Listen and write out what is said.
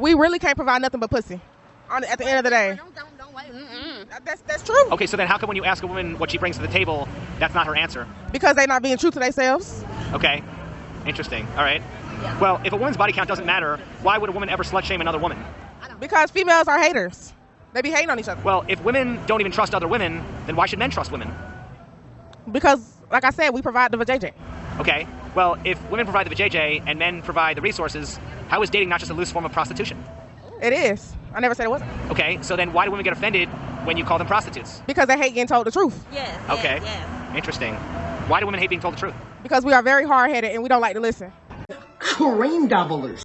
we really can't provide nothing but pussy. On at the end of the day, Don't, don't, don't wait. Mm-mm. that's that's true. Okay, so then how come when you ask a woman what she brings to the table, that's not her answer? Because they're not being true to themselves. Okay, interesting. All right. Well, if a woman's body count doesn't matter, why would a woman ever slut shame another woman? Because females are haters. They be hating on each other. Well, if women don't even trust other women, then why should men trust women? Because, like I said, we provide the vajayjay. Okay. Well, if women provide the vajayjay and men provide the resources, how is dating not just a loose form of prostitution? It is. I never said it wasn't. Okay, so then why do women get offended when you call them prostitutes? Because they hate getting told the truth. Yes. Okay. Yes, yes. Interesting. Why do women hate being told the truth? Because we are very hard headed and we don't like to listen. Cream doublers.